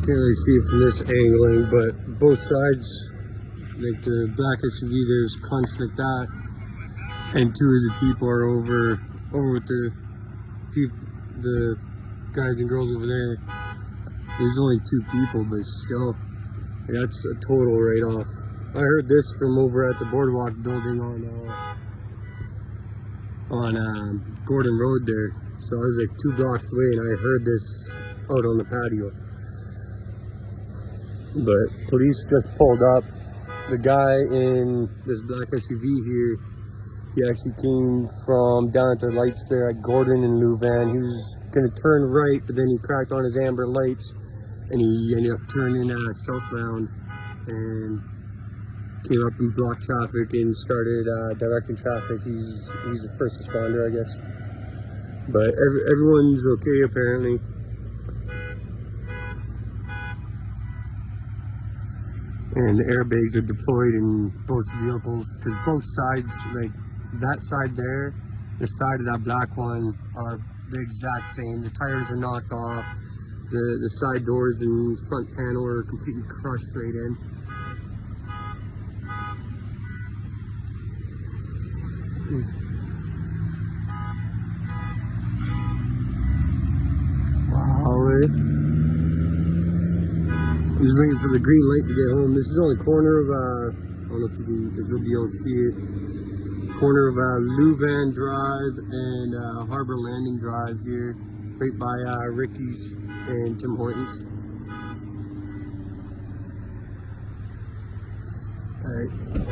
can't really see it from this angling, but both sides, like the black SUV, there's crunched like that, and two of the people are over, over with the people, the guys and girls over there. There's only two people, but still, that's a total right off. I heard this from over at the boardwalk building on uh, on um, Gordon Road there. So I was like two blocks away, and I heard this out on the patio. But police just pulled up. The guy in this black SUV here, he actually came from down at the lights there at Gordon and Lewvan. He was gonna turn right, but then he cracked on his amber lights, and he ended up turning uh, southbound and came up and blocked traffic and started uh, directing traffic. He's he's a first responder, I guess. But every, everyone's okay apparently. And the airbags are deployed in both vehicles because both sides, like that side there, the side of that black one, are the exact same. The tires are knocked off. The the side doors and front panel are completely crushed right in. Wow, eh? I'm just waiting for the green light to get home. This is on the corner of, uh, I don't know if you can, if you'll be able to see it. Corner of uh, Lewvan Drive and uh, Harbor Landing Drive here, right by uh, Ricky's and Tim Hortons. All right.